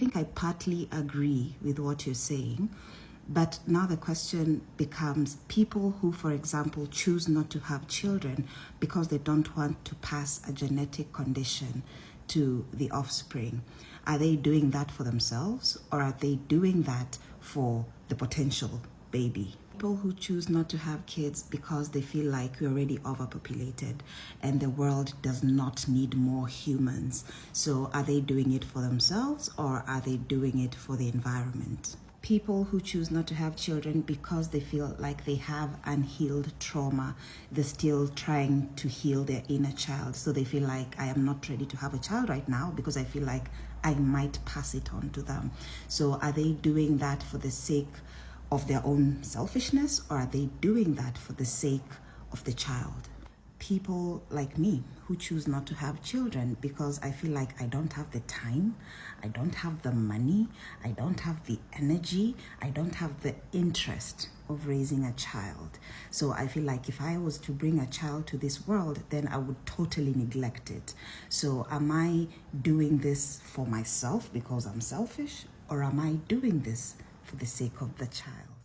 I think I partly agree with what you're saying. But now the question becomes people who, for example, choose not to have children because they don't want to pass a genetic condition to the offspring. Are they doing that for themselves or are they doing that for the potential baby? People who choose not to have kids because they feel like we're already overpopulated and the world does not need more humans. So are they doing it for themselves or are they doing it for the environment? people who choose not to have children because they feel like they have unhealed trauma. They're still trying to heal their inner child. So they feel like I am not ready to have a child right now because I feel like I might pass it on to them. So are they doing that for the sake of their own selfishness or are they doing that for the sake of the child? people like me who choose not to have children because I feel like I don't have the time, I don't have the money, I don't have the energy, I don't have the interest of raising a child. So I feel like if I was to bring a child to this world, then I would totally neglect it. So am I doing this for myself because I'm selfish or am I doing this for the sake of the child?